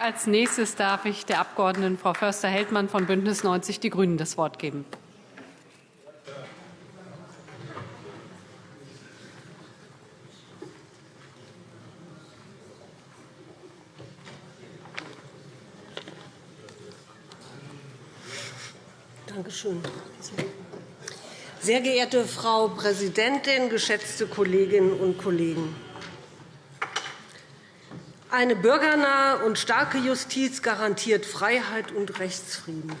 Als nächstes darf ich der Abg. Frau Förster-Heldmann von BÜNDNIS 90 die GRÜNEN das Wort geben. Danke. Sehr geehrte Frau Präsidentin, geschätzte Kolleginnen und Kollegen! Eine bürgernahe und starke Justiz garantiert Freiheit und Rechtsfrieden.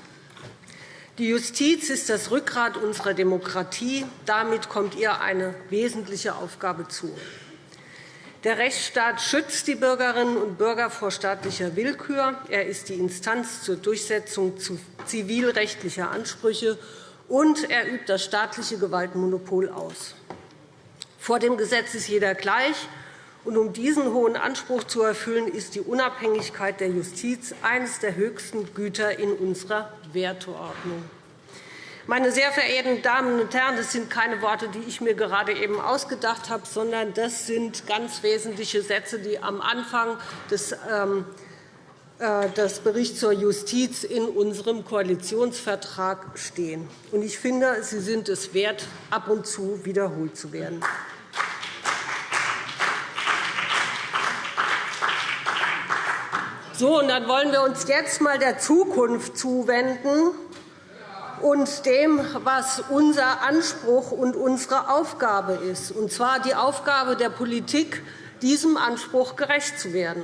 Die Justiz ist das Rückgrat unserer Demokratie. Damit kommt ihr eine wesentliche Aufgabe zu. Der Rechtsstaat schützt die Bürgerinnen und Bürger vor staatlicher Willkür. Er ist die Instanz zur Durchsetzung zivilrechtlicher Ansprüche und er übt das staatliche Gewaltmonopol aus. Vor dem Gesetz ist jeder gleich. Und um diesen hohen Anspruch zu erfüllen, ist die Unabhängigkeit der Justiz eines der höchsten Güter in unserer Werteordnung. Meine sehr verehrten Damen und Herren, das sind keine Worte, die ich mir gerade eben ausgedacht habe, sondern das sind ganz wesentliche Sätze, die am Anfang des ähm, äh, das Bericht zur Justiz in unserem Koalitionsvertrag stehen. Ich finde, sie sind es wert, ab und zu wiederholt zu werden. So, und dann wollen wir uns jetzt einmal der Zukunft zuwenden und dem, was unser Anspruch und unsere Aufgabe ist, und zwar die Aufgabe der Politik, diesem Anspruch gerecht zu werden.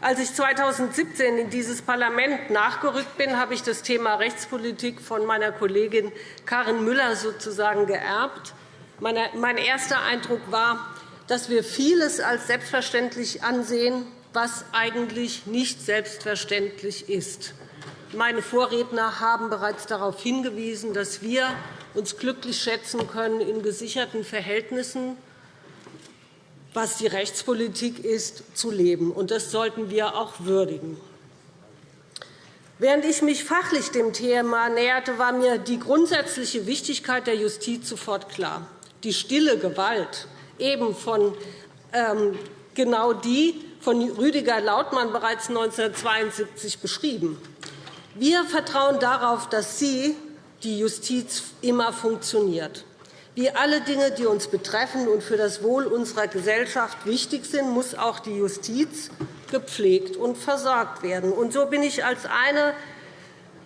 Als ich 2017 in dieses Parlament nachgerückt bin, habe ich das Thema Rechtspolitik von meiner Kollegin Karin Müller sozusagen geerbt. Mein erster Eindruck war, dass wir vieles als selbstverständlich ansehen, was eigentlich nicht selbstverständlich ist. Meine Vorredner haben bereits darauf hingewiesen, dass wir uns glücklich schätzen können in gesicherten Verhältnissen was die Rechtspolitik ist, zu leben. Und das sollten wir auch würdigen. Während ich mich fachlich dem Thema näherte, war mir die grundsätzliche Wichtigkeit der Justiz sofort klar. Die stille Gewalt, eben von ähm, genau die von Rüdiger Lautmann bereits 1972 beschrieben. Wir vertrauen darauf, dass sie, die Justiz, immer funktioniert. Wie alle Dinge, die uns betreffen und für das Wohl unserer Gesellschaft wichtig sind, muss auch die Justiz gepflegt und versorgt werden. Und so bin ich als eine,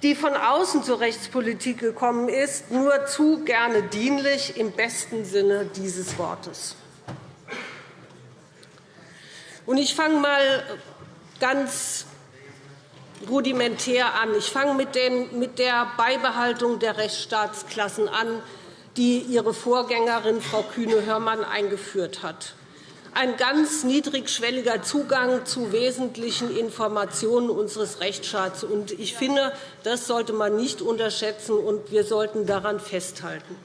die von außen zur Rechtspolitik gekommen ist, nur zu gerne dienlich im besten Sinne dieses Wortes. Ich fange einmal ganz rudimentär an. Ich fange mit der Beibehaltung der Rechtsstaatsklassen an, die ihre Vorgängerin Frau Kühne-Hörmann eingeführt hat. Ein ganz niedrigschwelliger Zugang zu wesentlichen Informationen unseres Rechtsstaats. Ich finde, das sollte man nicht unterschätzen, und wir sollten daran festhalten.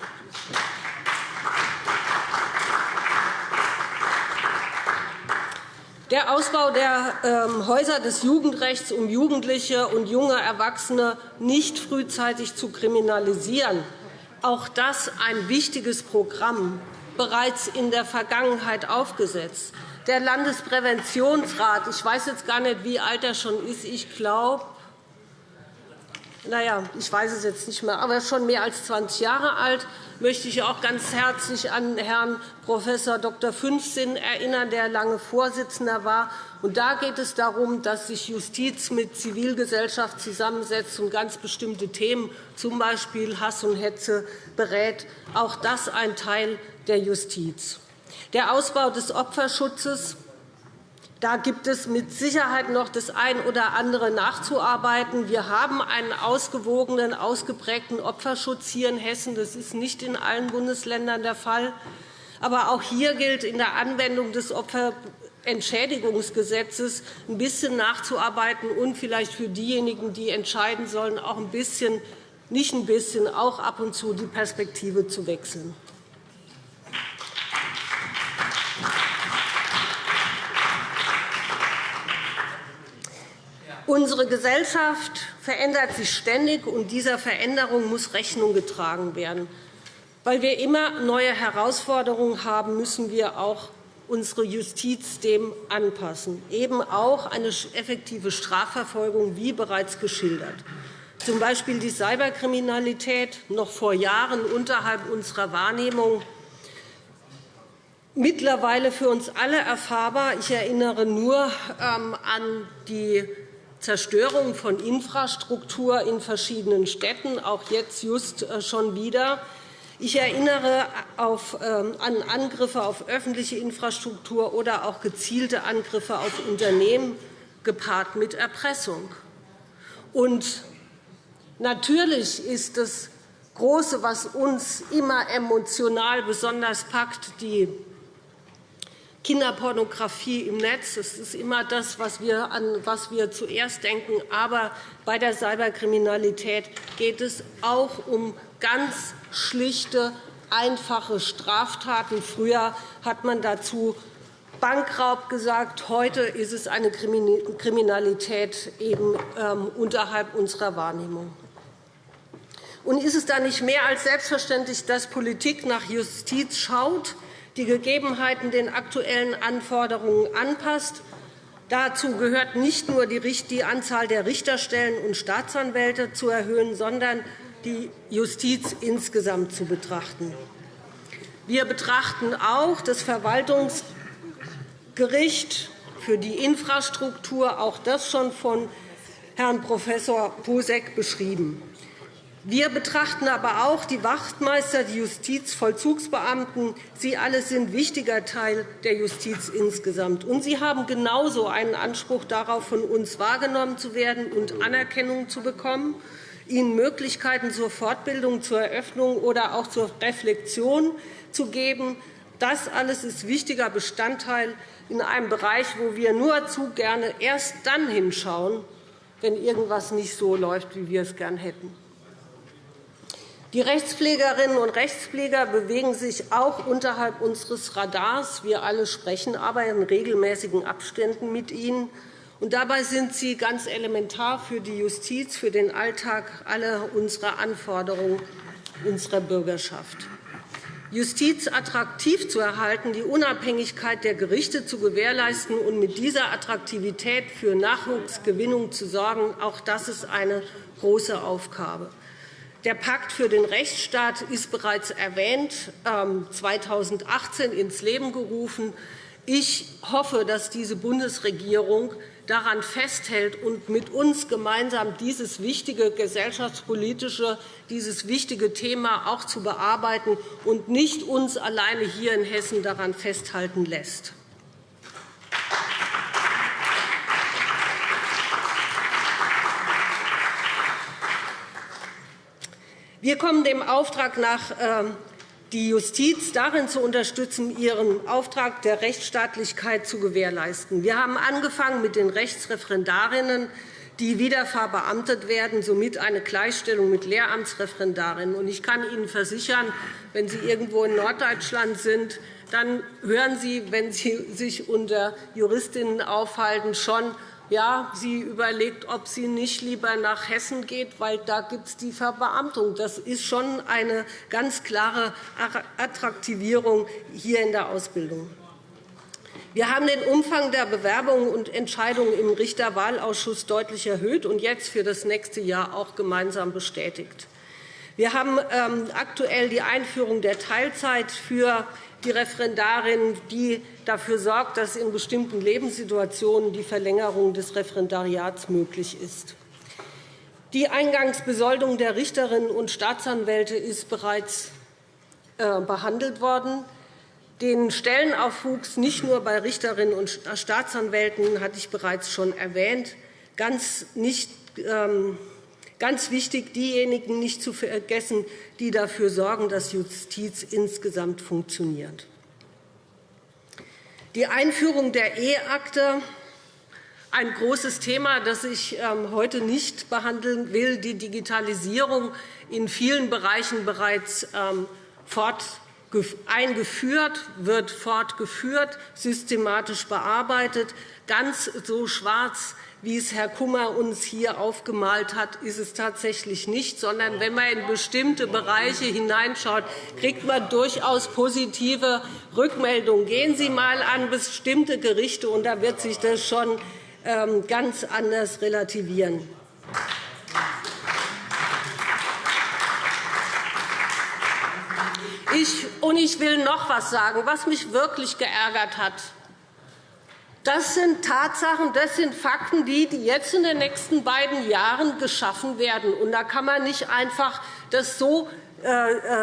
Der Ausbau der ähm, Häuser des Jugendrechts, um Jugendliche und junge Erwachsene nicht frühzeitig zu kriminalisieren, auch das ein wichtiges Programm, bereits in der Vergangenheit aufgesetzt. Der Landespräventionsrat, ich weiß jetzt gar nicht, wie alt er schon ist, ich glaube, naja, ich weiß es jetzt nicht mehr, aber schon mehr als 20 Jahre alt, möchte ich auch ganz herzlich an Herrn Prof. Dr. Fünfsinn erinnern, der lange Vorsitzender war. da geht es darum, dass sich Justiz mit Zivilgesellschaft zusammensetzt und ganz bestimmte Themen, z. B. Hass und Hetze, berät. Auch das ein Teil der Justiz. Der Ausbau des Opferschutzes da gibt es mit Sicherheit noch das ein oder andere nachzuarbeiten. Wir haben einen ausgewogenen, ausgeprägten Opferschutz hier in Hessen. Das ist nicht in allen Bundesländern der Fall. Aber auch hier gilt in der Anwendung des Opferentschädigungsgesetzes ein bisschen nachzuarbeiten und vielleicht für diejenigen, die entscheiden sollen, auch ein bisschen, nicht ein bisschen, auch ab und zu die Perspektive zu wechseln. Unsere Gesellschaft verändert sich ständig, und dieser Veränderung muss Rechnung getragen werden. Weil wir immer neue Herausforderungen haben, müssen wir auch unsere Justiz dem anpassen, eben auch eine effektive Strafverfolgung, wie bereits geschildert. Z. B. die Cyberkriminalität, noch vor Jahren unterhalb unserer Wahrnehmung, mittlerweile für uns alle erfahrbar. Ich erinnere nur ähm, an die Zerstörung von Infrastruktur in verschiedenen Städten, auch jetzt just äh, schon wieder. Ich erinnere ähm, an Angriffe auf öffentliche Infrastruktur oder auch gezielte Angriffe auf Unternehmen, gepaart mit Erpressung. Und natürlich ist das Große, was uns immer emotional besonders packt, die Kinderpornografie im Netz. Das ist immer das, was wir, an was wir zuerst denken. Aber bei der Cyberkriminalität geht es auch um ganz schlichte, einfache Straftaten. Früher hat man dazu Bankraub gesagt. Heute ist es eine Kriminalität eben ähm, unterhalb unserer Wahrnehmung. Und ist es da nicht mehr als selbstverständlich, dass Politik nach Justiz schaut, die Gegebenheiten den aktuellen Anforderungen anpasst. Dazu gehört nicht nur die Anzahl der Richterstellen und Staatsanwälte zu erhöhen, sondern die Justiz insgesamt zu betrachten. Wir betrachten auch das Verwaltungsgericht für die Infrastruktur, auch das schon von Herrn Prof. Posek beschrieben. Wir betrachten aber auch die Wachtmeister, die Justizvollzugsbeamten. Sie alle sind wichtiger Teil der Justiz insgesamt. Und sie haben genauso einen Anspruch darauf, von uns wahrgenommen zu werden und Anerkennung zu bekommen, ihnen Möglichkeiten zur Fortbildung, zur Eröffnung oder auch zur Reflexion zu geben. Das alles ist wichtiger Bestandteil in einem Bereich, wo wir nur zu gerne erst dann hinschauen, wenn irgendwas nicht so läuft, wie wir es gern hätten. Die Rechtspflegerinnen und Rechtspfleger bewegen sich auch unterhalb unseres Radars. Wir alle sprechen aber in regelmäßigen Abständen mit ihnen. Und dabei sind sie ganz elementar für die Justiz, für den Alltag aller unserer Anforderungen unserer Bürgerschaft. Justiz attraktiv zu erhalten, die Unabhängigkeit der Gerichte zu gewährleisten und mit dieser Attraktivität für Nachwuchsgewinnung zu sorgen, auch das ist eine große Aufgabe. Der Pakt für den Rechtsstaat ist bereits erwähnt, 2018 ähm, ins Leben gerufen. Ich hoffe, dass diese Bundesregierung daran festhält und mit uns gemeinsam dieses wichtige gesellschaftspolitische, dieses wichtige Thema auch zu bearbeiten und nicht uns alleine hier in Hessen daran festhalten lässt. Wir kommen dem Auftrag nach, ähm, die Justiz darin zu unterstützen, ihren Auftrag der Rechtsstaatlichkeit zu gewährleisten. Wir haben angefangen mit den Rechtsreferendarinnen, die wieder verbeamtet werden, somit eine Gleichstellung mit Lehramtsreferendarinnen. Ich kann Ihnen versichern, wenn Sie irgendwo in Norddeutschland sind, dann hören Sie, wenn Sie sich unter Juristinnen aufhalten, schon, ja, sie überlegt, ob sie nicht lieber nach Hessen geht, weil da gibt es die Verbeamtung. Das ist schon eine ganz klare Attraktivierung hier in der Ausbildung. Wir haben den Umfang der Bewerbungen und Entscheidungen im Richterwahlausschuss deutlich erhöht und jetzt für das nächste Jahr auch gemeinsam bestätigt. Wir haben ähm, aktuell die Einführung der Teilzeit für die Referendarin, die dafür sorgt, dass in bestimmten Lebenssituationen die Verlängerung des Referendariats möglich ist. Die Eingangsbesoldung der Richterinnen und Staatsanwälte ist bereits äh, behandelt worden. Den Stellenaufwuchs nicht nur bei Richterinnen und Staatsanwälten hatte ich bereits schon erwähnt. Ganz, nicht, ähm, ganz wichtig, diejenigen nicht zu vergessen, die dafür sorgen, dass Justiz insgesamt funktioniert. Die Einführung der E-Akte, ein großes Thema, das ich ähm, heute nicht behandeln will, die Digitalisierung in vielen Bereichen bereits ähm, eingeführt, wird fortgeführt, systematisch bearbeitet. Ganz so schwarz wie es Herr Kummer uns hier aufgemalt hat, ist es tatsächlich nicht, sondern wenn man in bestimmte Bereiche hineinschaut, kriegt man durchaus positive Rückmeldungen. Gehen Sie einmal an bestimmte Gerichte, und da wird sich das schon ähm, ganz anders relativieren. Ich, und ich will noch etwas sagen, was mich wirklich geärgert hat. Das sind Tatsachen, das sind Fakten, die jetzt in den nächsten beiden Jahren geschaffen werden. Und da kann man nicht einfach das so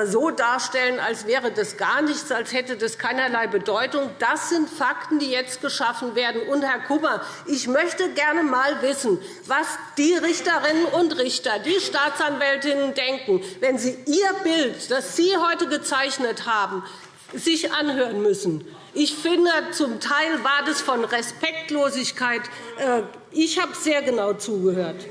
so darstellen, als wäre das gar nichts, als hätte das keinerlei Bedeutung. Das sind Fakten, die jetzt geschaffen werden. Und, Herr Kummer, ich möchte gerne einmal wissen, was die Richterinnen und Richter, die Staatsanwältinnen denken, wenn sie ihr Bild, das Sie heute gezeichnet haben, sich anhören müssen. Ich finde, zum Teil war das von Respektlosigkeit. Äh, ich habe sehr genau zugehört.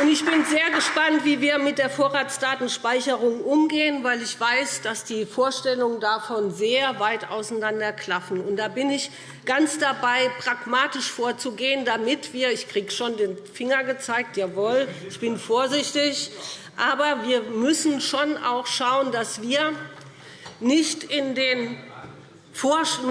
Ich bin sehr gespannt, wie wir mit der Vorratsdatenspeicherung umgehen, weil ich weiß, dass die Vorstellungen davon sehr weit auseinanderklaffen. Da bin ich ganz dabei, pragmatisch vorzugehen, damit wir – ich kriege schon den Finger gezeigt, jawohl, ich bin vorsichtig – aber wir müssen schon auch schauen, dass wir nicht in den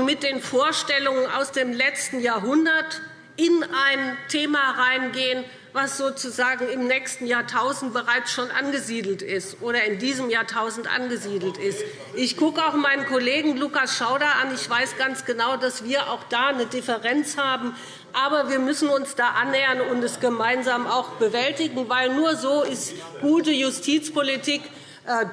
mit den Vorstellungen aus dem letzten Jahrhundert in ein Thema reingehen, was sozusagen im nächsten Jahrtausend bereits schon angesiedelt ist oder in diesem Jahrtausend angesiedelt ist. Ich gucke auch meinen Kollegen Lukas Schauder an. Ich weiß ganz genau, dass wir auch da eine Differenz haben. Aber wir müssen uns da annähern und es gemeinsam auch bewältigen, weil nur so ist gute Justizpolitik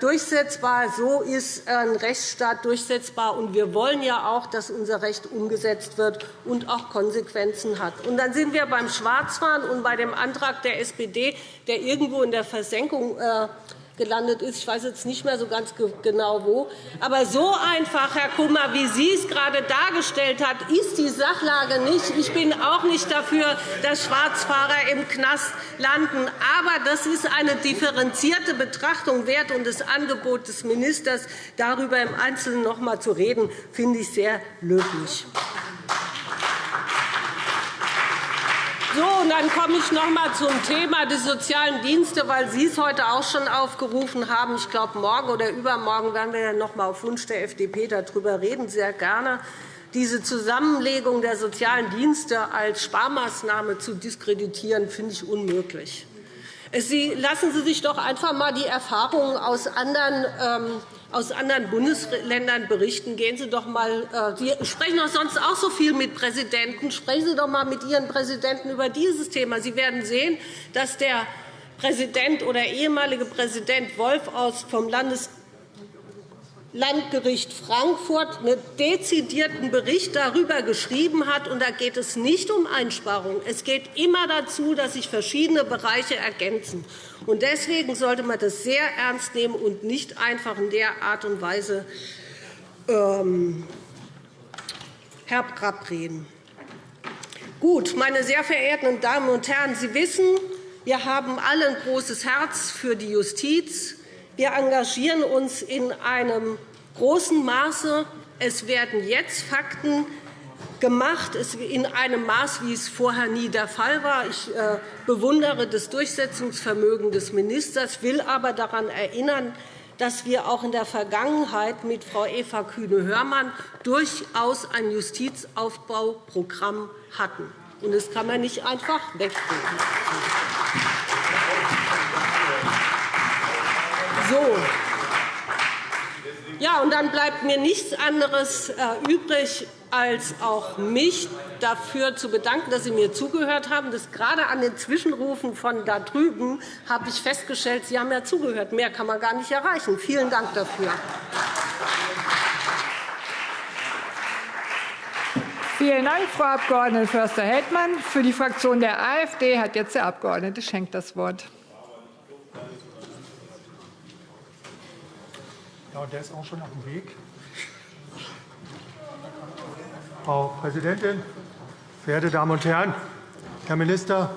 durchsetzbar. So ist ein Rechtsstaat durchsetzbar. Und wir wollen ja auch, dass unser Recht umgesetzt wird und auch Konsequenzen hat. Und dann sind wir beim Schwarzfahren und bei dem Antrag der SPD, der irgendwo in der Versenkung äh, gelandet ist. Ich weiß jetzt nicht mehr so ganz genau wo. Aber so einfach, Herr Kummer, wie Sie es gerade dargestellt haben, ist die Sachlage nicht. Ich bin auch nicht dafür, dass Schwarzfahrer im Knast landen. Aber das ist eine differenzierte Betrachtung wert. Und das Angebot des Ministers, darüber im Einzelnen noch einmal zu reden, finde ich sehr löblich. So, und dann komme ich noch einmal zum Thema der sozialen Dienste, weil Sie es heute auch schon aufgerufen haben. Ich glaube, morgen oder übermorgen werden wir noch einmal auf Wunsch der FDP darüber reden, sehr gerne. Diese Zusammenlegung der sozialen Dienste als Sparmaßnahme zu diskreditieren, finde ich unmöglich. Lassen Sie sich doch einfach einmal die Erfahrungen aus anderen ähm, aus anderen Bundesländern berichten. Gehen Sie doch mal, äh, Sie sprechen doch sonst auch so viel mit Präsidenten. Sprechen Sie doch einmal mit Ihren Präsidenten über dieses Thema. Sie werden sehen, dass der Präsident oder ehemalige Präsident Wolf vom Landes Landgericht Frankfurt einen dezidierten Bericht darüber geschrieben hat. Und da geht es nicht um Einsparungen. Es geht immer dazu, dass sich verschiedene Bereiche ergänzen. Und deswegen sollte man das sehr ernst nehmen und nicht einfach in der Art und Weise ähm, herb reden. Gut, meine sehr verehrten Damen und Herren, Sie wissen, wir haben alle ein großes Herz für die Justiz. Wir engagieren uns in einem großen Maße. Es werden jetzt Fakten gemacht, in einem Maß, wie es vorher nie der Fall war. Ich äh, bewundere das Durchsetzungsvermögen des Ministers, will aber daran erinnern, dass wir auch in der Vergangenheit mit Frau Eva Kühne-Hörmann durchaus ein Justizaufbauprogramm hatten. Das kann man nicht einfach wegreden. So. Ja, und dann bleibt mir nichts anderes äh, übrig, als auch mich dafür zu bedanken, dass Sie mir zugehört haben. Das gerade an den Zwischenrufen von da drüben habe ich festgestellt, Sie haben ja zugehört. Mehr kann man gar nicht erreichen. Vielen Dank dafür. Vielen Dank, Frau Abg. Förster-Heldmann. Für die Fraktion der AfD hat jetzt der Abg. Schenk das Wort. Ja, der ist auch schon auf dem Weg. Frau Präsidentin, verehrte Damen und Herren! Herr Minister,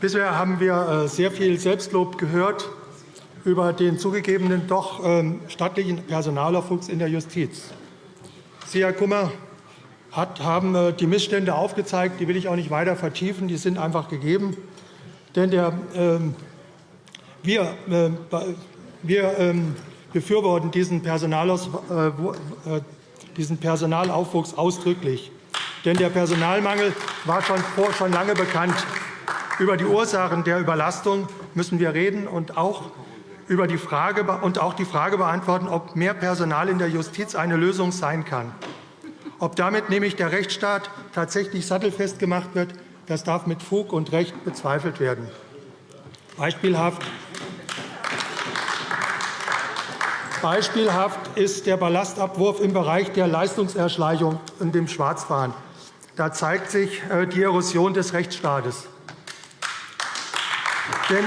bisher haben wir äh, sehr viel Selbstlob gehört über den zugegebenen doch ähm, stattlichen Personalaufwuchs in der Justiz. Sie, Herr Kummer, haben äh, die Missstände aufgezeigt. Die will ich auch nicht weiter vertiefen. Die sind einfach gegeben. Denn der, ähm, wir, äh, wir ähm, befürworten diesen, äh, äh, diesen Personalaufwuchs ausdrücklich. Denn der Personalmangel war schon, vor, schon lange bekannt. Über die Ursachen der Überlastung müssen wir reden und auch über die Frage und auch die Frage beantworten, ob mehr Personal in der Justiz eine Lösung sein kann. Ob damit nämlich der Rechtsstaat tatsächlich sattelfest gemacht wird, das darf mit Fug und Recht bezweifelt werden. Beispielhaft Beispielhaft ist der Ballastabwurf im Bereich der Leistungserschleichung und dem Schwarzfahren. Da zeigt sich äh, die Erosion des Rechtsstaates. Denn,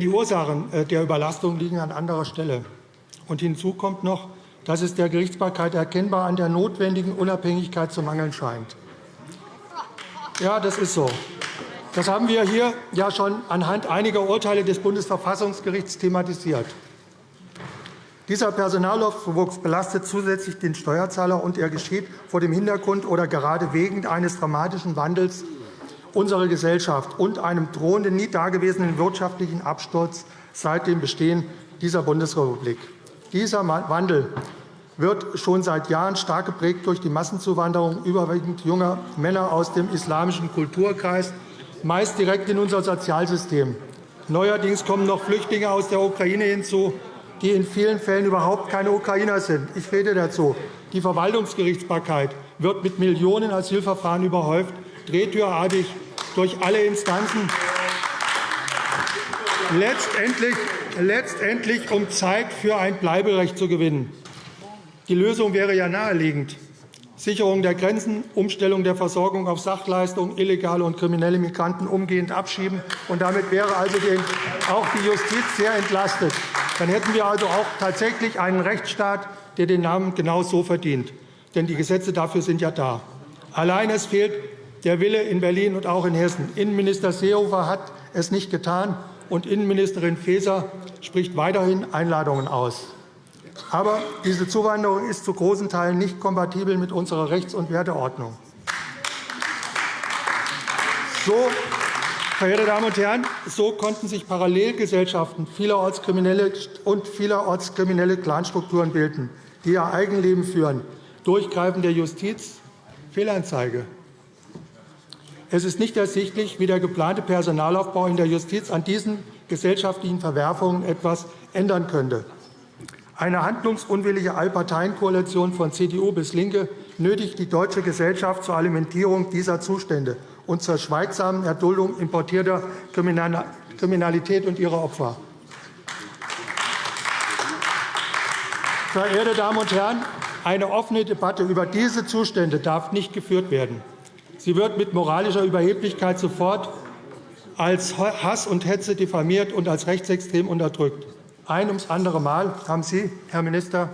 die Ursachen äh, der Überlastung liegen an anderer Stelle. Und hinzu kommt noch, dass es der Gerichtsbarkeit erkennbar an der notwendigen Unabhängigkeit zu mangeln scheint. Ja, das ist so. Das haben wir hier ja schon anhand einiger Urteile des Bundesverfassungsgerichts thematisiert. Dieser Personalaufwuchs belastet zusätzlich den Steuerzahler, und er geschieht vor dem Hintergrund oder gerade wegen eines dramatischen Wandels unserer Gesellschaft und einem drohenden, nie dagewesenen wirtschaftlichen Absturz seit dem Bestehen dieser Bundesrepublik. Dieser Wandel wird schon seit Jahren stark geprägt durch die Massenzuwanderung überwiegend junger Männer aus dem islamischen Kulturkreis meist direkt in unser Sozialsystem. Neuerdings kommen noch Flüchtlinge aus der Ukraine hinzu, die in vielen Fällen überhaupt keine Ukrainer sind. Ich rede dazu. Die Verwaltungsgerichtsbarkeit wird mit Millionen Asylverfahren überhäuft, drehtürartig durch alle Instanzen. Letztendlich, letztendlich um Zeit für ein Bleiberecht zu gewinnen. Die Lösung wäre ja naheliegend. Sicherung der Grenzen, Umstellung der Versorgung auf Sachleistungen, illegale und kriminelle Migranten umgehend abschieben. Und damit wäre also auch die Justiz sehr entlastet. Dann hätten wir also auch tatsächlich einen Rechtsstaat, der den Namen genau so verdient. Denn die Gesetze dafür sind ja da. Allein es fehlt der Wille in Berlin und auch in Hessen. Innenminister Seehofer hat es nicht getan, und Innenministerin Faeser spricht weiterhin Einladungen aus. Aber diese Zuwanderung ist zu großen Teilen nicht kompatibel mit unserer Rechts- und Werteordnung. So, verehrte Damen und Herren, so konnten sich Parallelgesellschaften vielerorts kriminelle und vielerorts kriminelle Clanstrukturen bilden, die ihr Eigenleben führen. Durchgreifen der Justiz, Fehlanzeige. Es ist nicht ersichtlich, wie der geplante Personalaufbau in der Justiz an diesen gesellschaftlichen Verwerfungen etwas ändern könnte. Eine handlungsunwillige Allparteienkoalition von CDU bis LINKE nötigt die deutsche Gesellschaft zur Alimentierung dieser Zustände und zur schweigsamen Erduldung importierter Kriminalität und ihrer Opfer. Verehrte Damen und Herren, eine offene Debatte über diese Zustände darf nicht geführt werden. Sie wird mit moralischer Überheblichkeit sofort als Hass und Hetze diffamiert und als rechtsextrem unterdrückt. Ein ums andere Mal haben Sie, Herr Minister,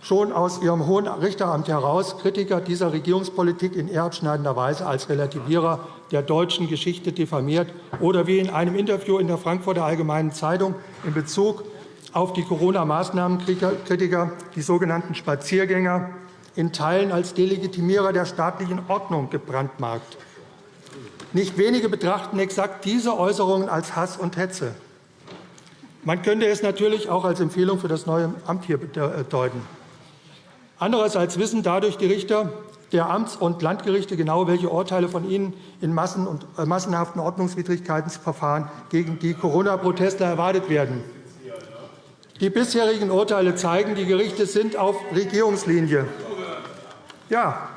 schon aus Ihrem hohen Richteramt heraus Kritiker dieser Regierungspolitik in erbschneidender Weise als Relativierer der deutschen Geschichte diffamiert oder wie in einem Interview in der Frankfurter Allgemeinen Zeitung in Bezug auf die Corona-Maßnahmenkritiker die sogenannten Spaziergänger in Teilen als Delegitimierer der staatlichen Ordnung gebrandmarkt. Nicht wenige betrachten exakt diese Äußerungen als Hass und Hetze. Man könnte es natürlich auch als Empfehlung für das neue Amt hier äh, deuten. Andererseits wissen dadurch die Richter der Amts- und Landgerichte genau, welche Urteile von ihnen in Massen und, äh, massenhaften Ordnungswidrigkeitsverfahren gegen die Corona-Protestler erwartet werden. Die bisherigen Urteile zeigen, die Gerichte sind auf Regierungslinie. Ja,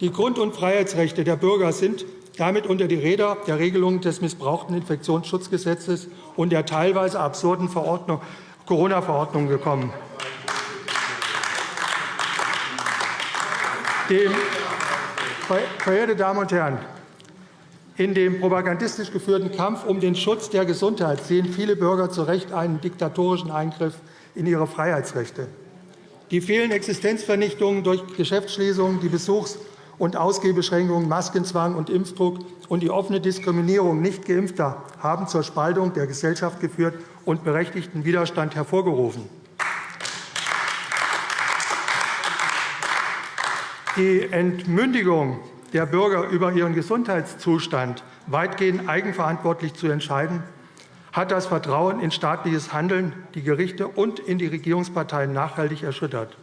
die Grund- und Freiheitsrechte der Bürger sind damit unter die Räder der Regelungen des missbrauchten Infektionsschutzgesetzes und der teilweise absurden Corona-Verordnung gekommen. Dem, verehrte Damen und Herren, in dem propagandistisch geführten Kampf um den Schutz der Gesundheit sehen viele Bürger zu Recht einen diktatorischen Eingriff in ihre Freiheitsrechte. Die vielen Existenzvernichtungen durch Geschäftsschließungen, die Besuchs- und Ausgehbeschränkungen, Maskenzwang und Impfdruck und die offene Diskriminierung nicht Geimpfter haben zur Spaltung der Gesellschaft geführt und berechtigten Widerstand hervorgerufen. Die Entmündigung der Bürger über ihren Gesundheitszustand weitgehend eigenverantwortlich zu entscheiden, hat das Vertrauen in staatliches Handeln, die Gerichte und in die Regierungsparteien nachhaltig erschüttert.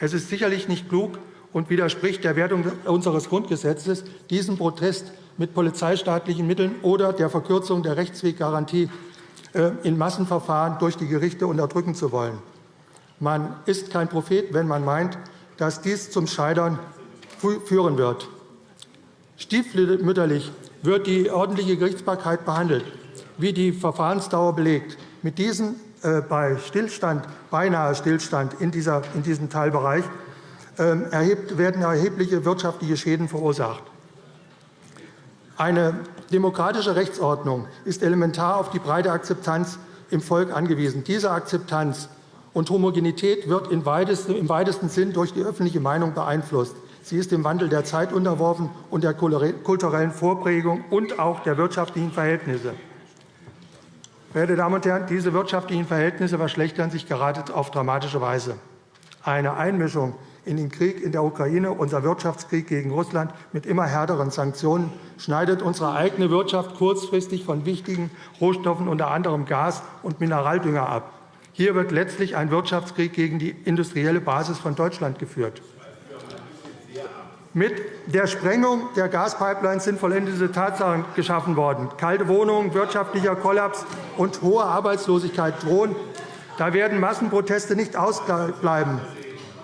Es ist sicherlich nicht klug, und widerspricht der Wertung unseres Grundgesetzes, diesen Protest mit polizeistaatlichen Mitteln oder der Verkürzung der Rechtsweggarantie äh, in Massenverfahren durch die Gerichte unterdrücken zu wollen. Man ist kein Prophet, wenn man meint, dass dies zum Scheitern führen wird. Stiefmütterlich wird die ordentliche Gerichtsbarkeit behandelt, wie die Verfahrensdauer belegt. Mit diesem äh, bei Stillstand, beinahe Stillstand in, dieser, in diesem Teilbereich werden erhebliche wirtschaftliche Schäden verursacht. Eine demokratische Rechtsordnung ist elementar auf die breite Akzeptanz im Volk angewiesen. Diese Akzeptanz und Homogenität wird im weitesten Sinn durch die öffentliche Meinung beeinflusst. Sie ist dem Wandel der Zeit unterworfen und der kulturellen Vorprägung und auch der wirtschaftlichen Verhältnisse. Verehrte Damen und Herren, diese wirtschaftlichen Verhältnisse verschlechtern sich gerade auf dramatische Weise. Eine Einmischung in den Krieg in der Ukraine, unser Wirtschaftskrieg gegen Russland mit immer härteren Sanktionen, schneidet unsere eigene Wirtschaft kurzfristig von wichtigen Rohstoffen, unter anderem Gas und Mineraldünger, ab. Hier wird letztlich ein Wirtschaftskrieg gegen die industrielle Basis von Deutschland geführt. Mit der Sprengung der Gaspipelines sind vollendete Tatsachen geschaffen worden. Kalte Wohnungen, wirtschaftlicher Kollaps und hohe Arbeitslosigkeit drohen. Da werden Massenproteste nicht ausbleiben.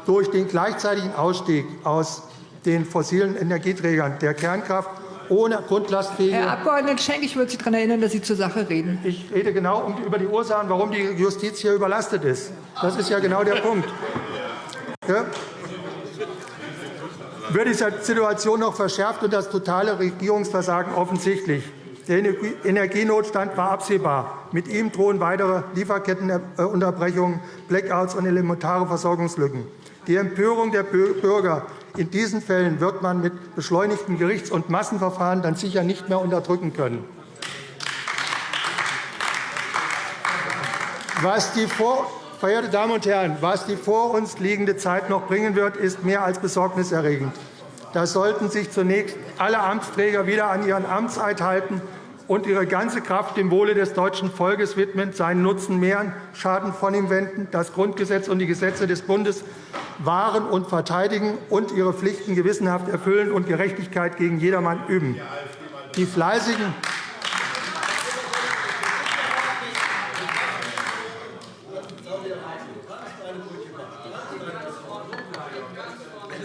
Durch den gleichzeitigen Ausstieg aus den fossilen Energieträgern der Kernkraft ohne grundlastfähige. Herr Abg. Schenk, ich würde Sie daran erinnern, dass Sie zur Sache reden. Ich rede genau über die Ursachen, warum die Justiz hier überlastet ist. Das ist ja genau der Punkt. Ja? Wird die Situation noch verschärft und das totale Regierungsversagen offensichtlich. Der Energienotstand war absehbar. Mit ihm drohen weitere Lieferkettenunterbrechungen, Blackouts und elementare Versorgungslücken. Die Empörung der Bürger in diesen Fällen wird man mit beschleunigten Gerichts- und Massenverfahren dann sicher nicht mehr unterdrücken können. Was die vor Verehrte Damen und Herren, was die vor uns liegende Zeit noch bringen wird, ist mehr als besorgniserregend. Da sollten sich zunächst alle Amtsträger wieder an ihren Amtseid halten und ihre ganze Kraft dem Wohle des deutschen Volkes widmen, seinen Nutzen mehren, Schaden von ihm wenden, das Grundgesetz und die Gesetze des Bundes wahren und verteidigen und ihre Pflichten gewissenhaft erfüllen und Gerechtigkeit gegen jedermann üben. Die fleißigen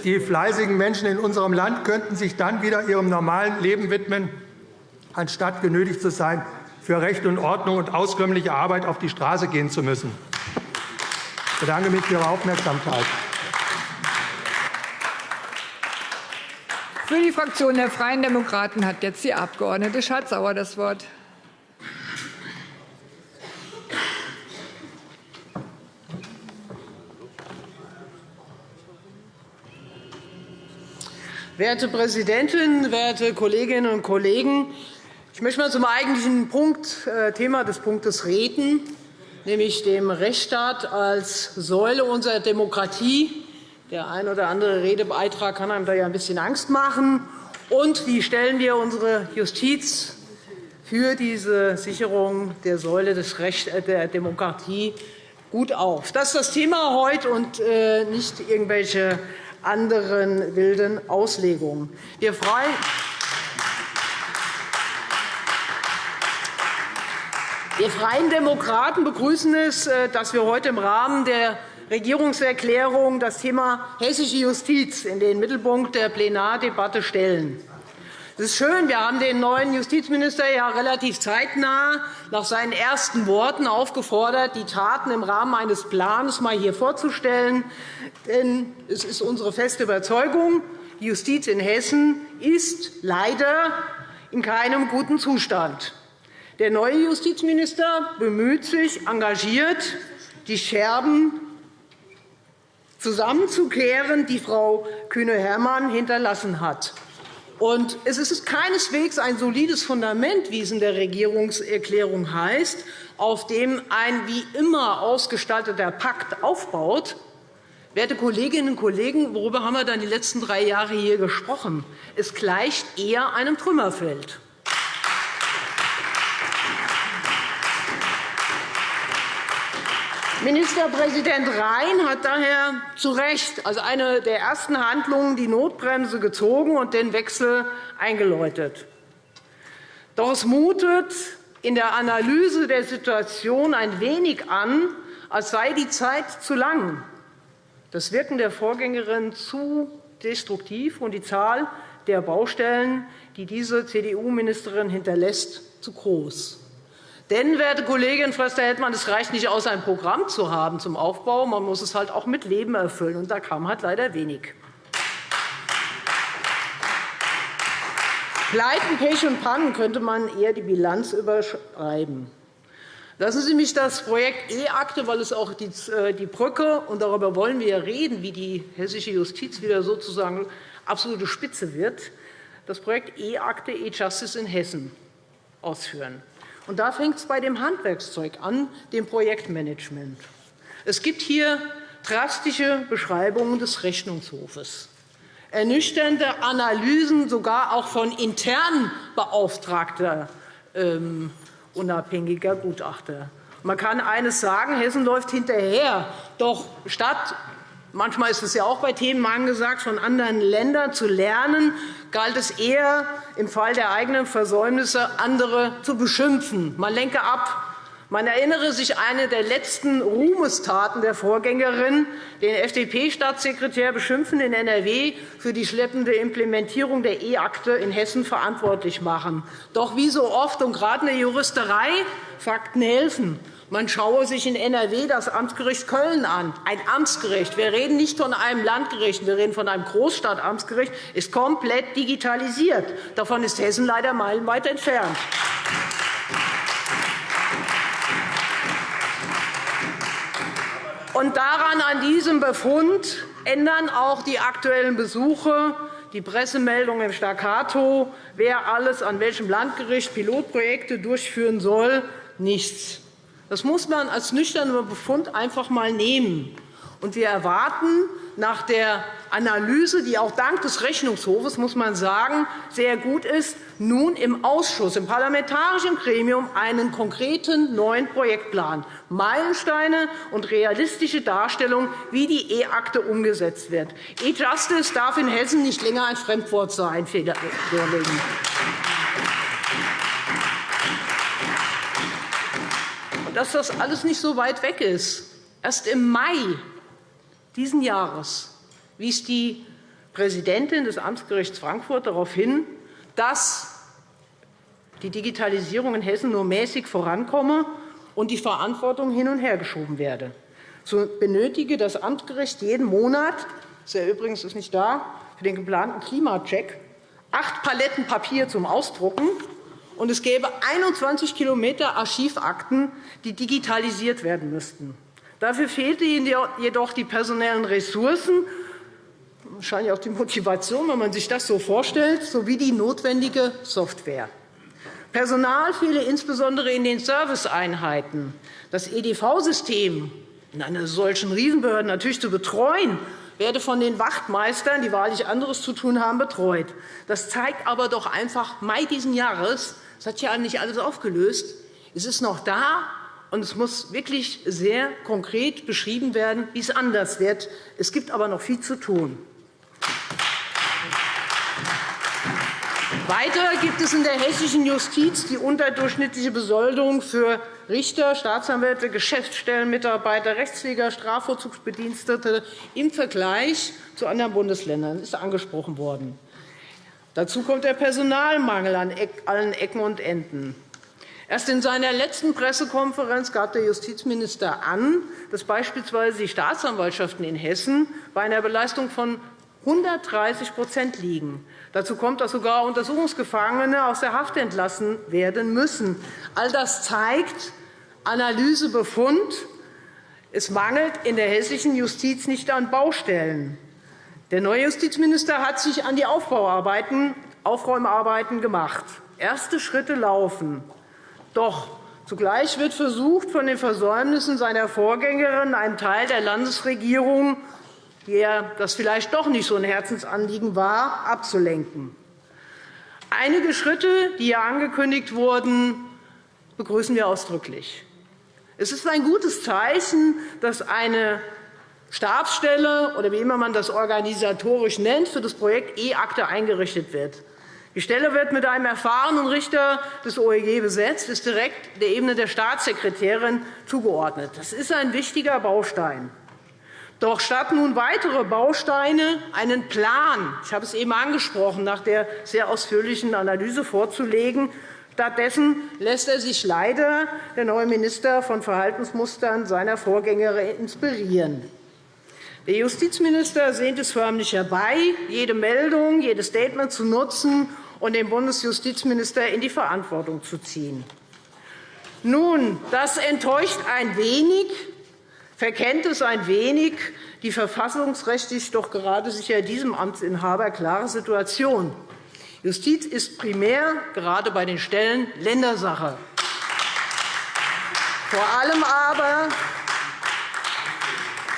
Die fleißigen Menschen in unserem Land könnten sich dann wieder ihrem normalen Leben widmen, anstatt genötigt zu sein, für Recht und Ordnung und auskömmliche Arbeit auf die Straße gehen zu müssen. Ich bedanke mich für Ihre Aufmerksamkeit. Für die Fraktion der Freien Demokraten hat jetzt die Abg. Schardt-Sauer das Wort. Werte Präsidentin, werte Kolleginnen und Kollegen! Ich möchte mal zum eigentlichen Punkt, äh, Thema des Punktes reden, nämlich dem Rechtsstaat als Säule unserer Demokratie. Der ein oder andere Redebeitrag kann einem da ja ein bisschen Angst machen. Und wie stellen wir unsere Justiz für diese Sicherung der Säule äh, der Demokratie gut auf? Das ist das Thema heute und äh, nicht irgendwelche anderen wilden Auslegungen. Wir freuen Wir Freien Demokraten begrüßen es, äh, dass wir heute im Rahmen der Regierungserklärung das Thema hessische Justiz in den Mittelpunkt der Plenardebatte stellen. Es ist schön, wir haben den neuen Justizminister ja relativ zeitnah nach seinen ersten Worten aufgefordert, die Taten im Rahmen eines Plans mal hier vorzustellen. Denn es ist unsere feste Überzeugung, die Justiz in Hessen ist leider in keinem guten Zustand. Der neue Justizminister bemüht sich engagiert, die Scherben zusammenzukehren, die Frau Kühne-Hermann hinterlassen hat. Es ist keineswegs ein solides Fundament, wie es in der Regierungserklärung heißt, auf dem ein wie immer ausgestalteter Pakt aufbaut. Werte Kolleginnen und Kollegen, worüber haben wir dann die letzten drei Jahre hier gesprochen? Es gleicht eher einem Trümmerfeld. Ministerpräsident Rhein hat daher zu Recht als eine der ersten Handlungen die Notbremse gezogen und den Wechsel eingeläutet. Doch es mutet in der Analyse der Situation ein wenig an, als sei die Zeit zu lang, das Wirken der Vorgängerin zu destruktiv und die Zahl der Baustellen, die diese CDU-Ministerin hinterlässt, zu groß. Denn, werte Kollegin Förster-Heldmann, es reicht nicht aus, ein Programm zu haben zum Aufbau. Man muss es halt auch mit Leben erfüllen. Und da kam halt leider wenig. Pleiten, Pech und Pannen könnte man eher die Bilanz überschreiben. Lassen Sie mich das Projekt E-Akte, weil es auch äh, die Brücke, und darüber wollen wir reden, wie die hessische Justiz wieder sozusagen absolute Spitze wird, das Projekt E-Akte, E-Justice in Hessen ausführen. Und da fängt es bei dem Handwerkszeug an, dem Projektmanagement. Es gibt hier drastische Beschreibungen des Rechnungshofes, ernüchternde Analysen sogar auch von intern beauftragter ähm, unabhängiger Gutachter. Man kann eines sagen, Hessen läuft hinterher. Doch statt manchmal ist es ja auch bei Themen angesagt, von anderen Ländern zu lernen, galt es eher, im Fall der eigenen Versäumnisse andere zu beschimpfen. Man lenke ab. Man erinnere sich eine der letzten Ruhmestaten der Vorgängerin, den FDP-Staatssekretär beschimpfen in NRW für die schleppende Implementierung der E-Akte in Hessen verantwortlich machen. Doch wie so oft und gerade in der Juristerei Fakten helfen. Man schaue sich in NRW das Amtsgericht Köln an. Ein Amtsgericht. Wir reden nicht von einem Landgericht, wir reden von einem Großstadtamtsgericht, ist komplett digitalisiert. Davon ist Hessen leider meilenweit entfernt. Und daran, an diesem Befund, ändern auch die aktuellen Besuche, die Pressemeldung im Staccato, wer alles an welchem Landgericht Pilotprojekte durchführen soll, nichts. Das muss man als nüchterner Befund einfach einmal nehmen. Und wir erwarten nach der Analyse, die auch dank des Rechnungshofes, muss man sagen, sehr gut ist, nun im Ausschuss, im parlamentarischen Gremium einen konkreten neuen Projektplan, Meilensteine und realistische Darstellung, wie die E-Akte umgesetzt wird. E-Justice darf in Hessen nicht länger ein Fremdwort sein. Dass das alles nicht so weit weg ist. Erst im Mai dieses Jahres wies die Präsidentin des Amtsgerichts Frankfurt darauf hin, dass die Digitalisierung in Hessen nur mäßig vorankomme und die Verantwortung hin und her geschoben werde. So benötige das Amtsgericht jeden Monat – ist er übrigens nicht da – für den geplanten Klimacheck acht Paletten Papier zum Ausdrucken, und es gäbe 21 Kilometer Archivakten, die digitalisiert werden müssten. Dafür fehlte ihnen jedoch die personellen Ressourcen, wahrscheinlich auch die Motivation, wenn man sich das so vorstellt, sowie die notwendige Software. Personal fehle insbesondere in den Serviceeinheiten. Das EDV-System in einer solchen Riesenbehörde natürlich zu betreuen, werde von den Wachtmeistern, die wahrlich anderes zu tun haben, betreut. Das zeigt aber doch einfach Mai dieses Jahres, das hat ja nicht alles aufgelöst, es ist noch da, und es muss wirklich sehr konkret beschrieben werden, wie es anders wird. Es gibt aber noch viel zu tun. Weiter gibt es in der hessischen Justiz die unterdurchschnittliche Besoldung für Richter, Staatsanwälte, Geschäftsstellenmitarbeiter, Rechtspfleger, Strafvollzugsbedienstete im Vergleich zu anderen Bundesländern. Das ist angesprochen worden. Dazu kommt der Personalmangel an allen Ecken und Enden. Erst in seiner letzten Pressekonferenz gab der Justizminister an, dass beispielsweise die Staatsanwaltschaften in Hessen bei einer Beleistung von 130% liegen. Dazu kommt, dass sogar Untersuchungsgefangene aus der Haft entlassen werden müssen. All das zeigt Analysebefund. Es mangelt in der hessischen Justiz nicht an Baustellen. Der neue Justizminister hat sich an die Aufbauarbeiten, Aufräumarbeiten gemacht. Erste Schritte laufen. Doch zugleich wird versucht, von den Versäumnissen seiner Vorgängerin einen Teil der Landesregierung der das vielleicht doch nicht so ein Herzensanliegen war, abzulenken. Einige Schritte, die hier angekündigt wurden, begrüßen wir ausdrücklich. Es ist ein gutes Zeichen, dass eine Stabsstelle oder wie immer man das organisatorisch nennt, für das Projekt E-Akte eingerichtet wird. Die Stelle wird mit einem erfahrenen Richter des OEG besetzt, ist direkt der Ebene der Staatssekretärin zugeordnet. Das ist ein wichtiger Baustein. Doch statt nun weitere Bausteine einen Plan, ich habe es eben angesprochen, nach der sehr ausführlichen Analyse vorzulegen, stattdessen lässt er sich leider der neue Minister von Verhaltensmustern seiner Vorgängerin inspirieren. Der Justizminister sehnt es förmlich herbei, jede Meldung, jedes Statement zu nutzen und den Bundesjustizminister in die Verantwortung zu ziehen. Nun, das enttäuscht ein wenig, verkennt es ein wenig die verfassungsrechtlich doch gerade sicher diesem Amtsinhaber klare Situation. Justiz ist primär gerade bei den Stellen Ländersache. Vor allem aber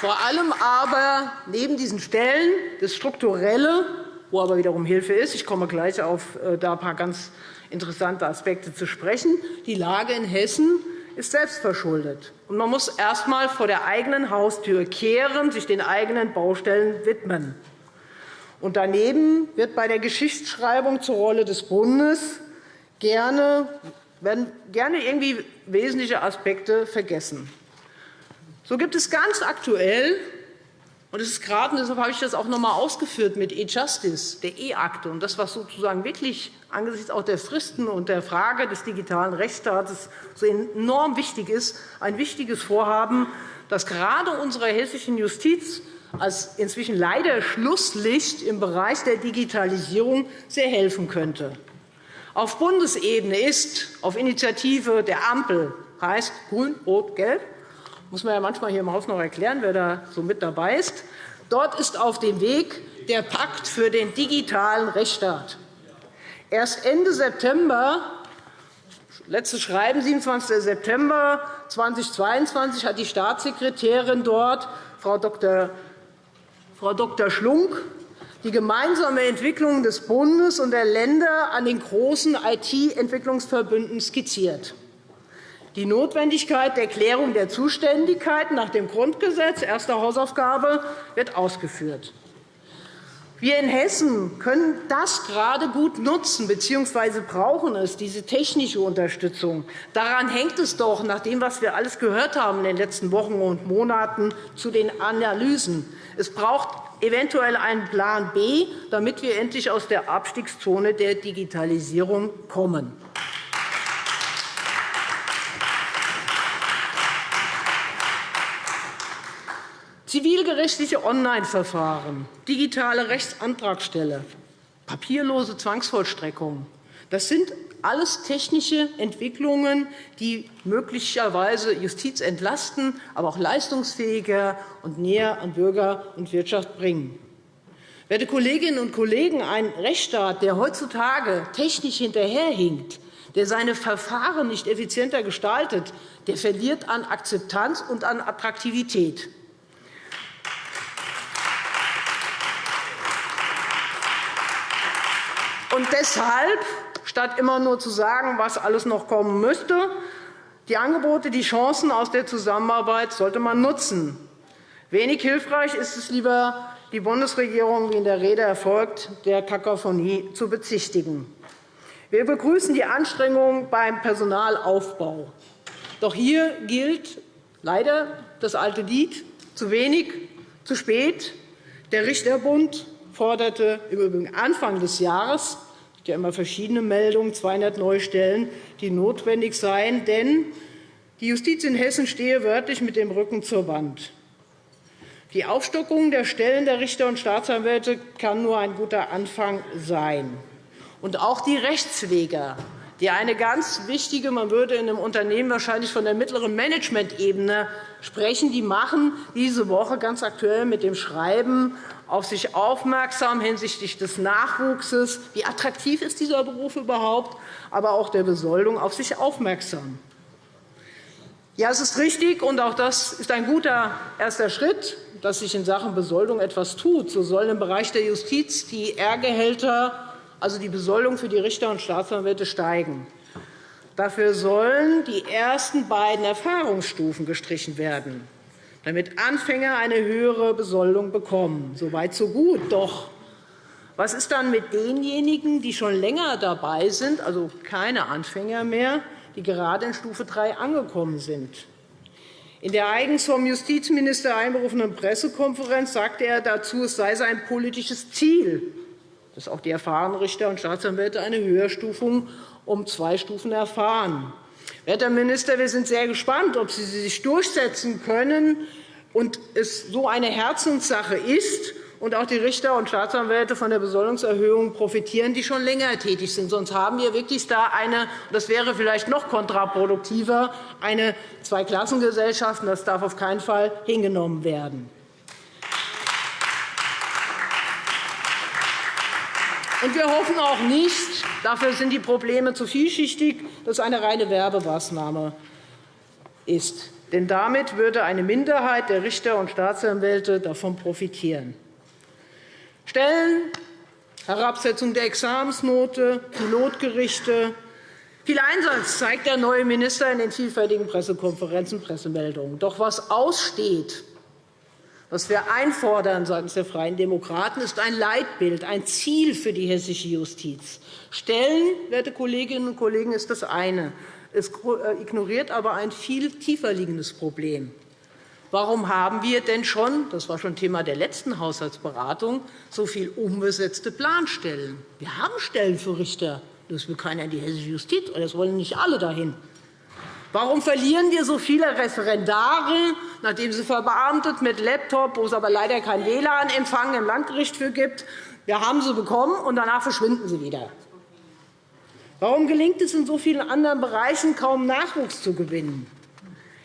vor allem aber neben diesen Stellen das Strukturelle, wo aber wiederum Hilfe ist, ich komme gleich auf äh, da ein paar ganz interessante Aspekte zu sprechen, die Lage in Hessen ist selbstverschuldet. Und man muss erst einmal vor der eigenen Haustür kehren, sich den eigenen Baustellen widmen. Und daneben wird bei der Geschichtsschreibung zur Rolle des Bundes gerne, werden gerne irgendwie wesentliche Aspekte vergessen. So gibt es ganz aktuell, und es ist gerade, deshalb habe ich das auch noch einmal ausgeführt mit E-Justice, der E-Akte, und das, was sozusagen wirklich angesichts auch der Fristen und der Frage des digitalen Rechtsstaates so enorm wichtig ist, ein wichtiges Vorhaben, das gerade unserer hessischen Justiz als inzwischen leider Schlusslicht im Bereich der Digitalisierung sehr helfen könnte. Auf Bundesebene ist auf Initiative der Ampel heißt Grün, Rot, Gelb muss man ja manchmal hier im Haus noch erklären, wer da so mit dabei ist. Dort ist auf dem Weg der Pakt für den digitalen Rechtsstaat. Erst Ende September, letztes Schreiben, 27. September 2022, hat die Staatssekretärin dort, Frau Dr. Frau Dr. Schlunk, die gemeinsame Entwicklung des Bundes und der Länder an den großen IT-Entwicklungsverbünden skizziert die Notwendigkeit der Klärung der Zuständigkeiten nach dem Grundgesetz, erste Hausaufgabe, wird ausgeführt. Wir in Hessen können das gerade gut nutzen bzw. brauchen es, diese technische Unterstützung. Daran hängt es doch, nach dem, was wir alles gehört haben in den letzten Wochen und Monaten zu den Analysen. Es braucht eventuell einen Plan B, damit wir endlich aus der Abstiegszone der Digitalisierung kommen. Zivilgerichtliche Online-Verfahren, digitale Rechtsantragstelle, papierlose Zwangsvollstreckung. Das sind alles technische Entwicklungen, die möglicherweise Justiz entlasten, aber auch leistungsfähiger und näher an Bürger und Wirtschaft bringen. Werte Kolleginnen und Kollegen, ein Rechtsstaat, der heutzutage technisch hinterherhinkt, der seine Verfahren nicht effizienter gestaltet, der verliert an Akzeptanz und an Attraktivität. Und deshalb, statt immer nur zu sagen, was alles noch kommen müsste, die Angebote, die Chancen aus der Zusammenarbeit sollte man nutzen. Wenig hilfreich ist es lieber, die Bundesregierung, wie in der Rede erfolgt, der Kakophonie zu bezichtigen. Wir begrüßen die Anstrengungen beim Personalaufbau. Doch hier gilt leider das alte Lied, zu wenig, zu spät. Der Richterbund forderte im Übrigen Anfang des Jahres ja immer verschiedene Meldungen, 200 neue Stellen, die notwendig seien. Denn die Justiz in Hessen stehe wörtlich mit dem Rücken zur Wand. Die Aufstockung der Stellen der Richter und Staatsanwälte kann nur ein guter Anfang sein. Und auch die Rechtspfleger, die eine ganz wichtige, man würde in einem Unternehmen wahrscheinlich von der mittleren Managementebene sprechen, die machen diese Woche ganz aktuell mit dem Schreiben auf sich aufmerksam hinsichtlich des Nachwuchses. Wie attraktiv ist dieser Beruf überhaupt? Aber auch der Besoldung auf sich aufmerksam. Ja, es ist richtig, und auch das ist ein guter erster Schritt, dass sich in Sachen Besoldung etwas tut. So sollen im Bereich der Justiz die R-Gehälter, also die Besoldung für die Richter und Staatsanwälte, steigen. Dafür sollen die ersten beiden Erfahrungsstufen gestrichen werden, damit Anfänger eine höhere Besoldung bekommen. So weit, so gut. Doch was ist dann mit denjenigen, die schon länger dabei sind, also keine Anfänger mehr, die gerade in Stufe 3 angekommen sind? In der eigens vom Justizminister einberufenen Pressekonferenz sagte er dazu, es sei sein politisches Ziel, dass auch die erfahrenen Richter und Staatsanwälte eine Höherstufung um zwei Stufen erfahren. Werter Minister, wir sind sehr gespannt, ob Sie sich durchsetzen können und es so eine Herzenssache ist und auch die Richter und Staatsanwälte von der Besoldungserhöhung profitieren, die schon länger tätig sind. Sonst haben wir wirklich da eine, das wäre vielleicht noch kontraproduktiver, eine Zweiklassengesellschaft. Das darf auf keinen Fall hingenommen werden. Und wir hoffen auch nicht, dafür sind die Probleme zu vielschichtig, dass eine reine Werbemaßnahme ist. Denn damit würde eine Minderheit der Richter und Staatsanwälte davon profitieren. Stellen, Herabsetzung der Examensnote, Pilotgerichte. Viel Einsatz zeigt der neue Minister in den vielfältigen Pressekonferenzen und Pressemeldungen. Doch was aussteht, was wir einfordern seitens der Freien Demokraten, ist ein Leitbild, ein Ziel für die hessische Justiz. Stellen, werte Kolleginnen und Kollegen, ist das eine. Es äh, ignoriert aber ein viel tiefer liegendes Problem. Warum haben wir denn schon, das war schon Thema der letzten Haushaltsberatung, so viele unbesetzte Planstellen? Wir haben Stellen für Richter. Das will keiner in die hessische Justiz, das wollen nicht alle dahin. Warum verlieren wir so viele Referendare, nachdem sie verbeamtet mit Laptop, wo es aber leider kein WLAN-Empfang im Landgericht für gibt? Wir haben sie bekommen, und danach verschwinden sie wieder. Warum gelingt es in so vielen anderen Bereichen kaum Nachwuchs zu gewinnen?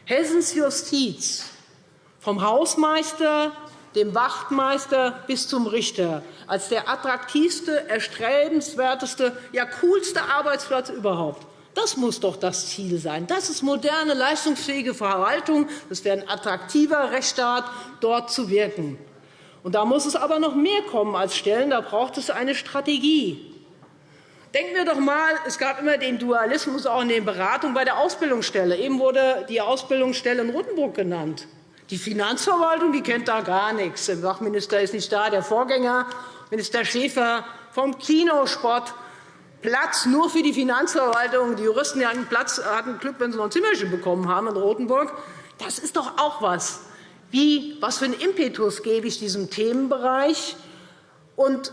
Hessens Justiz vom Hausmeister, dem Wachtmeister bis zum Richter, als der attraktivste, erstrebenswerteste, ja coolste Arbeitsplatz überhaupt. Das muss doch das Ziel sein. Das ist moderne, leistungsfähige Verwaltung. Das wäre ein attraktiver Rechtsstaat, dort zu wirken. Und da muss es aber noch mehr kommen als Stellen. Da braucht es eine Strategie. Denken wir doch einmal, es gab immer den Dualismus auch in den Beratungen bei der Ausbildungsstelle. Eben wurde die Ausbildungsstelle in Rottenburg genannt. Die Finanzverwaltung die kennt da gar nichts. Der Sachminister ist nicht da. Der Vorgänger, Minister Schäfer vom Kinosport, Platz nur für die Finanzverwaltung. Die Juristen hatten, Platz, hatten Glück, wenn sie noch ein Zimmerchen bekommen haben in Rotenburg. Das ist doch auch was. Wie, was für einen Impetus gebe ich diesem Themenbereich? Und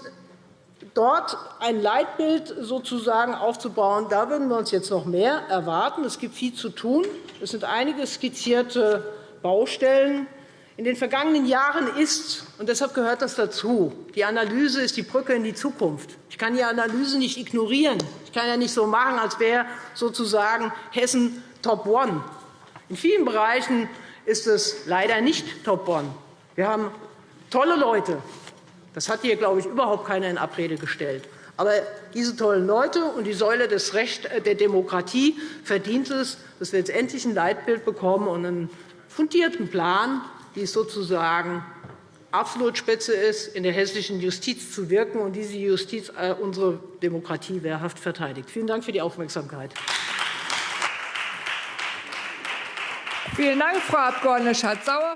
dort ein Leitbild sozusagen aufzubauen, da würden wir uns jetzt noch mehr erwarten. Es gibt viel zu tun. Es sind einige skizzierte Baustellen. In den vergangenen Jahren ist, und deshalb gehört das dazu, die Analyse ist die Brücke in die Zukunft. Ich kann die Analyse nicht ignorieren. Ich kann ja nicht so machen, als wäre sozusagen Hessen Top One. In vielen Bereichen ist es leider nicht Top One. Wir haben tolle Leute. Das hat hier, glaube ich, überhaupt keiner in Abrede gestellt. Aber diese tollen Leute und die Säule des Recht der Demokratie verdient es, dass wir jetzt endlich ein Leitbild bekommen und einen fundierten Plan, es sozusagen absolut spitze ist, in der hessischen Justiz zu wirken und diese Justiz äh, unsere Demokratie wehrhaft verteidigt. Vielen Dank für die Aufmerksamkeit. Vielen Dank, Frau Abg. Schardt-Sauer.